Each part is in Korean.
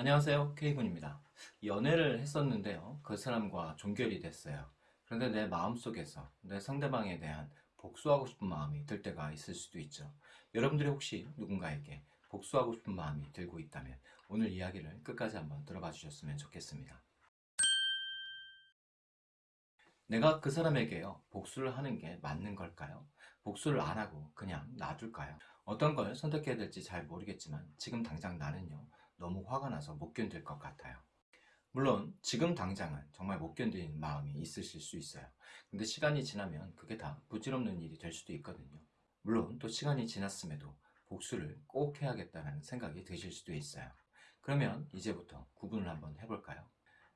안녕하세요. K군입니다. 연애를 했었는데요. 그 사람과 종결이 됐어요. 그런데 내 마음속에서 내 상대방에 대한 복수하고 싶은 마음이 들 때가 있을 수도 있죠. 여러분들이 혹시 누군가에게 복수하고 싶은 마음이 들고 있다면 오늘 이야기를 끝까지 한번 들어봐 주셨으면 좋겠습니다. 내가 그 사람에게요 복수를 하는 게 맞는 걸까요? 복수를 안 하고 그냥 놔둘까요? 어떤 걸 선택해야 될지 잘 모르겠지만 지금 당장 나는요 너무 화가 나서 못 견딜 것 같아요. 물론 지금 당장은 정말 못 견디는 마음이 있으실 수 있어요. 근데 시간이 지나면 그게 다 부질없는 일이 될 수도 있거든요. 물론 또 시간이 지났음에도 복수를 꼭 해야겠다는 생각이 드실 수도 있어요. 그러면 이제부터 구분을 한번 해볼까요?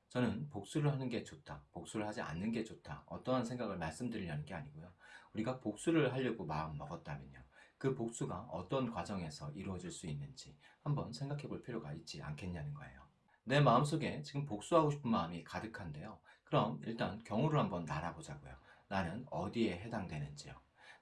저는 복수를 하는 게 좋다 복수를 하지 않는 게 좋다 어떠한 생각을 말씀드리려는 게 아니고요. 우리가 복수를 하려고 마음 먹었다면요 그 복수가 어떤 과정에서 이루어질 수 있는지 한번 생각해 볼 필요가 있지 않겠냐는 거예요. 내 마음속에 지금 복수하고 싶은 마음이 가득한데요. 그럼 일단 경우를 한번 날아보자고요. 나는 어디에 해당되는지요?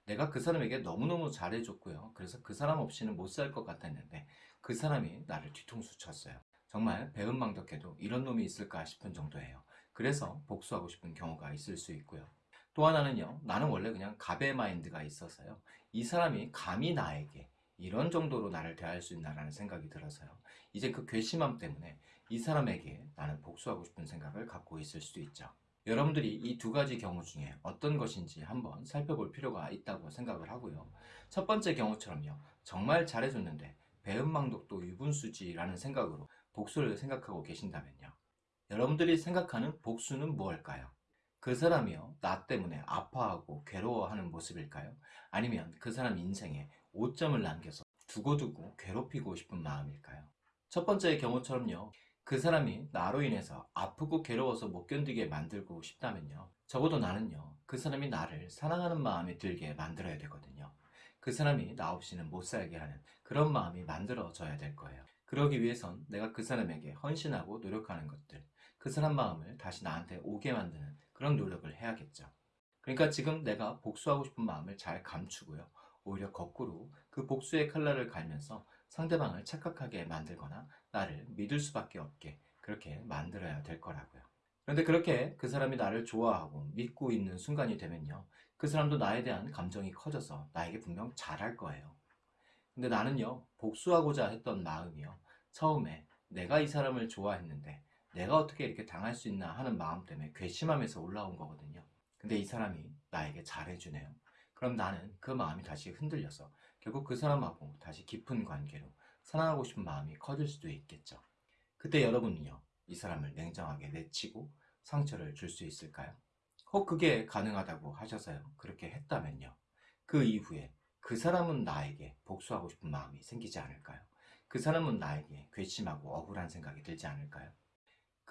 내가 그 사람에게 너무너무 잘해줬고요. 그래서 그 사람 없이는 못 살 것 같았는데 그 사람이 나를 뒤통수 쳤어요. 정말 배은망덕해도 이런 놈이 있을까 싶은 정도예요. 그래서 복수하고 싶은 경우가 있을 수 있고요. 또 하나는요. 나는 원래 그냥 가베 마인드가 있어서요. 이 사람이 감히 나에게 이런 정도로 나를 대할 수 있나라는 생각이 들어서요. 이제 그 괘씸함 때문에 이 사람에게 나는 복수하고 싶은 생각을 갖고 있을 수도 있죠. 여러분들이 이 두 가지 경우 중에 어떤 것인지 한번 살펴볼 필요가 있다고 생각을 하고요. 첫 번째 경우처럼요. 정말 잘해줬는데 배은망덕도 유분수지라는 생각으로 복수를 생각하고 계신다면요. 여러분들이 생각하는 복수는 무엇일까요? 그 사람이요? 나 때문에 아파하고 괴로워하는 모습일까요? 아니면 그 사람 인생에 오점을 남겨서 두고두고 괴롭히고 싶은 마음일까요? 첫 번째의 경우처럼요. 그 사람이 나로 인해서 아프고 괴로워서 못 견디게 만들고 싶다면요. 적어도 나는요. 그 사람이 나를 사랑하는 마음이 들게 만들어야 되거든요. 그 사람이 나 없이는 못 살게 하는 그런 마음이 만들어져야 될 거예요. 그러기 위해선 내가 그 사람에게 헌신하고 노력하는 것들 그 사람 마음을 다시 나한테 오게 만드는 그런 노력을 해야겠죠. 그러니까 지금 내가 복수하고 싶은 마음을 잘 감추고요. 오히려 거꾸로 그 복수의 칼날을 갈면서 상대방을 착각하게 만들거나 나를 믿을 수밖에 없게 그렇게 만들어야 될 거라고요. 그런데 그렇게 그 사람이 나를 좋아하고 믿고 있는 순간이 되면요. 그 사람도 나에 대한 감정이 커져서 나에게 분명 잘할 거예요. 근데 나는요 복수하고자 했던 마음이요. 처음에 내가 이 사람을 좋아했는데 내가 어떻게 이렇게 당할 수 있나 하는 마음 때문에 괘씸함에서 올라온 거거든요 근데 이 사람이 나에게 잘해주네요 그럼 나는 그 마음이 다시 흔들려서 결국 그 사람하고 다시 깊은 관계로 사랑하고 싶은 마음이 커질 수도 있겠죠 그때 여러분은요 이 사람을 냉정하게 내치고 상처를 줄 수 있을까요? 혹 그게 가능하다고 하셔서요 그렇게 했다면요 그 이후에 그 사람은 나에게 복수하고 싶은 마음이 생기지 않을까요? 그 사람은 나에게 괘씸하고 억울한 생각이 들지 않을까요?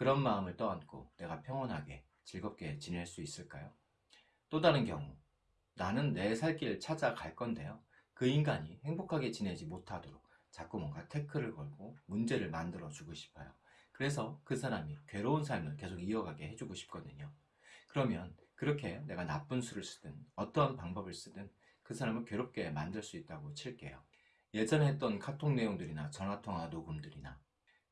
그런 마음을 떠안고 내가 평온하게 즐겁게 지낼 수 있을까요? 또 다른 경우 나는 내 살길 찾아갈 건데요. 그 인간이 행복하게 지내지 못하도록 자꾸 뭔가 태클을 걸고 문제를 만들어 주고 싶어요. 그래서 그 사람이 괴로운 삶을 계속 이어가게 해주고 싶거든요. 그러면 그렇게 내가 나쁜 수를 쓰든 어떠한 방법을 쓰든 그 사람을 괴롭게 만들 수 있다고 칠게요. 예전에 했던 카톡 내용들이나 전화통화 녹음들이나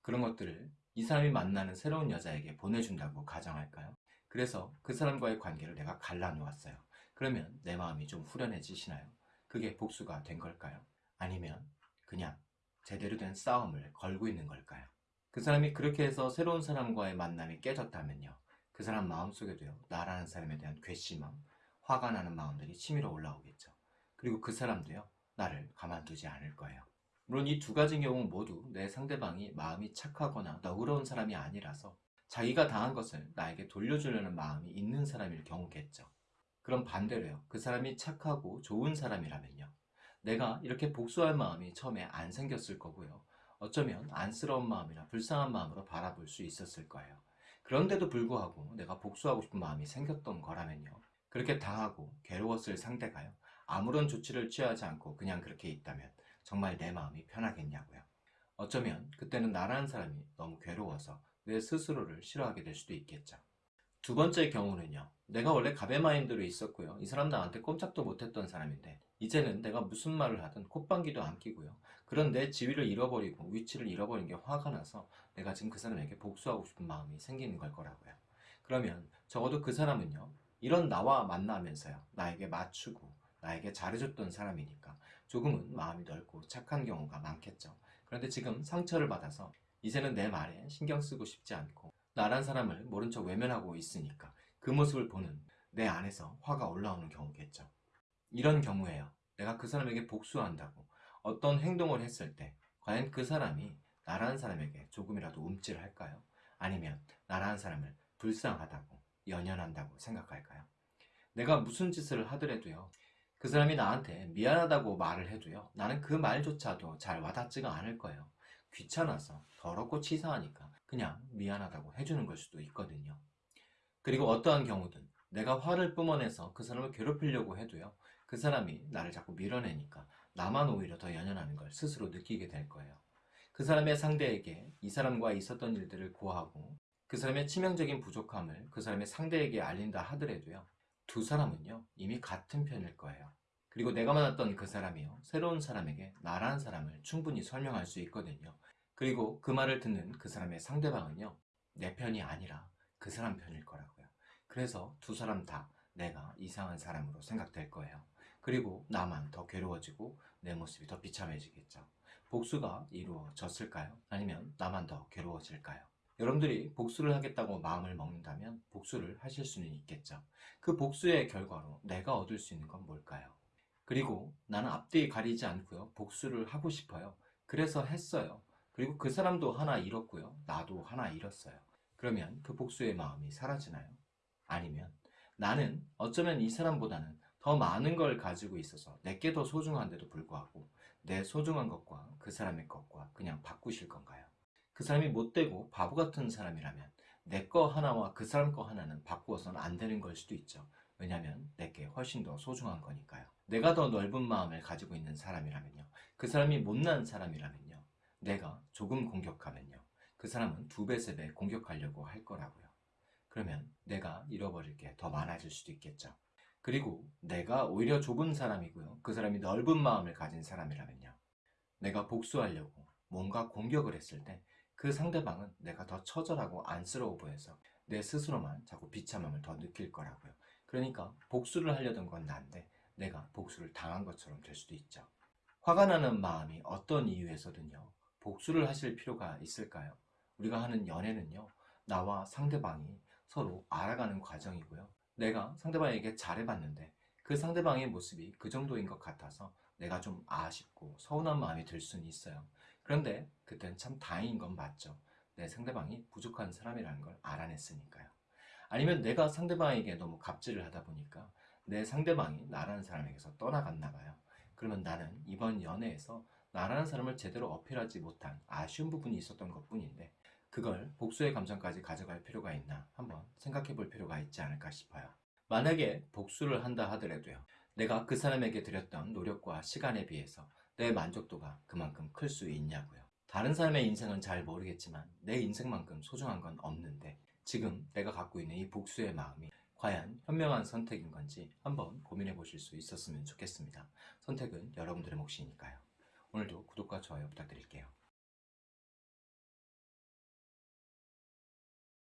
그런 것들을 이 사람이 만나는 새로운 여자에게 보내준다고 가정할까요? 그래서 그 사람과의 관계를 내가 갈라놓았어요 그러면 내 마음이 좀 후련해지시나요? 그게 복수가 된 걸까요? 아니면 그냥 제대로 된 싸움을 걸고 있는 걸까요? 그 사람이 그렇게 해서 새로운 사람과의 만남이 깨졌다면요 그 사람 마음속에도요 나라는 사람에 대한 괘씸함, 화가 나는 마음들이 치밀어 올라오겠죠 그리고 그 사람도요 나를 가만두지 않을 거예요 물론 이 두 가지 경우 모두 내 상대방이 마음이 착하거나 너그러운 사람이 아니라서 자기가 당한 것을 나에게 돌려주려는 마음이 있는 사람일 경우겠죠. 그럼 반대로요. 그 사람이 착하고 좋은 사람이라면요. 내가 이렇게 복수할 마음이 처음에 안 생겼을 거고요. 어쩌면 안쓰러운 마음이나 불쌍한 마음으로 바라볼 수 있었을 거예요. 그런데도 불구하고 내가 복수하고 싶은 마음이 생겼던 거라면요. 그렇게 당하고 괴로웠을 상대가요. 아무런 조치를 취하지 않고 그냥 그렇게 있다면 정말 내 마음이 편하겠냐고요. 어쩌면 그때는 나라는 사람이 너무 괴로워서 내 스스로를 싫어하게 될 수도 있겠죠. 두 번째 경우는요. 내가 원래 가베 마인드로 있었고요. 이 사람 나한테 꼼짝도 못했던 사람인데 이제는 내가 무슨 말을 하든 콧방귀도 안 끼고요. 그런 내 지위를 잃어버리고 위치를 잃어버린 게 화가 나서 내가 지금 그 사람에게 복수하고 싶은 마음이 생기는 걸 거라고요. 그러면 적어도 그 사람은요. 이런 나와 만나면서요. 나에게 맞추고 나에게 잘해줬던 사람이니까 조금은 마음이 넓고 착한 경우가 많겠죠. 그런데 지금 상처를 받아서 이제는 내 말에 신경 쓰고 싶지 않고 나란 사람을 모른 척 외면하고 있으니까 그 모습을 보는 내 안에서 화가 올라오는 경우겠죠. 이런 경우에요. 내가 그 사람에게 복수한다고 어떤 행동을 했을 때 과연 그 사람이 나라는 사람에게 조금이라도 움찔을 할까요? 아니면 나라는 사람을 불쌍하다고 연연한다고 생각할까요? 내가 무슨 짓을 하더라도요. 그 사람이 나한테 미안하다고 말을 해도요. 나는 그 말조차도 잘 와닿지가 않을 거예요. 귀찮아서 더럽고 치사하니까 그냥 미안하다고 해주는 걸 수도 있거든요. 그리고 어떠한 경우든 내가 화를 뿜어내서 그 사람을 괴롭히려고 해도요. 그 사람이 나를 자꾸 밀어내니까 나만 오히려 더 연연하는 걸 스스로 느끼게 될 거예요. 그 사람의 상대에게 이 사람과 있었던 일들을 고하고 그 사람의 치명적인 부족함을 그 사람의 상대에게 알린다 하더라도요. 두 사람은요. 이미 같은 편일 거예요. 그리고 내가 만났던 그 사람이요. 새로운 사람에게 나라는 사람을 충분히 설명할 수 있거든요. 그리고 그 말을 듣는 그 사람의 상대방은요. 내 편이 아니라 그 사람 편일 거라고요. 그래서 두 사람 다 내가 이상한 사람으로 생각될 거예요. 그리고 나만 더 괴로워지고 내 모습이 더 비참해지겠죠. 복수가 이루어졌을까요? 아니면 나만 더 괴로워질까요? 여러분들이 복수를 하겠다고 마음을 먹는다면 복수를 하실 수는 있겠죠. 그 복수의 결과로 내가 얻을 수 있는 건 뭘까요? 그리고 나는 앞뒤 가리지 않고요. 복수를 하고 싶어요. 그래서 했어요. 그리고 그 사람도 하나 잃었고요. 나도 하나 잃었어요. 그러면 그 복수의 마음이 사라지나요? 아니면 나는 어쩌면 이 사람보다는 더 많은 걸 가지고 있어서 내게 더 소중한데도 불구하고 내 소중한 것과 그 사람의 것과 그냥 바꾸실 건가요? 그 사람이 못되고 바보 같은 사람이라면 내 거 하나와 그 사람 거 하나는 바꾸어서는 안 되는 걸 수도 있죠. 왜냐하면 내게 훨씬 더 소중한 거니까요. 내가 더 넓은 마음을 가지고 있는 사람이라면요. 그 사람이 못난 사람이라면요. 내가 조금 공격하면요. 그 사람은 두 배, 세 배 공격하려고 할 거라고요. 그러면 내가 잃어버릴 게 더 많아질 수도 있겠죠. 그리고 내가 오히려 좁은 사람이고요. 그 사람이 넓은 마음을 가진 사람이라면요. 내가 복수하려고 뭔가 공격을 했을 때 그 상대방은 내가 더 처절하고 안쓰러워 보여서 내 스스로만 자꾸 비참함을 더 느낄 거라고요. 그러니까 복수를 하려던 건 난데 내가 복수를 당한 것처럼 될 수도 있죠. 화가 나는 마음이 어떤 이유에서든요. 복수를 하실 필요가 있을까요? 우리가 하는 연애는요. 나와 상대방이 서로 알아가는 과정이고요. 내가 상대방에게 잘해봤는데 그 상대방의 모습이 그 정도인 것 같아서 내가 좀 아쉽고 서운한 마음이 들 수는 있어요. 그런데 그땐 참 다행인 건 맞죠. 내 상대방이 부족한 사람이라는 걸 알아냈으니까요. 아니면 내가 상대방에게 너무 갑질을 하다 보니까 내 상대방이 나라는 사람에게서 떠나갔나 봐요. 그러면 나는 이번 연애에서 나라는 사람을 제대로 어필하지 못한 아쉬운 부분이 있었던 것 뿐인데 그걸 복수의 감정까지 가져갈 필요가 있나 한번 생각해 볼 필요가 있지 않을까 싶어요. 만약에 복수를 한다 하더라도요. 내가 그 사람에게 드렸던 노력과 시간에 비해서 내 만족도가 그만큼 클 수 있냐고요. 다른 사람의 인생은 잘 모르겠지만 내 인생만큼 소중한 건 없는데 지금 내가 갖고 있는 이 복수의 마음이 과연 현명한 선택인 건지 한번 고민해 보실 수 있었으면 좋겠습니다. 선택은 여러분들의 몫이니까요. 오늘도 구독과 좋아요 부탁드릴게요.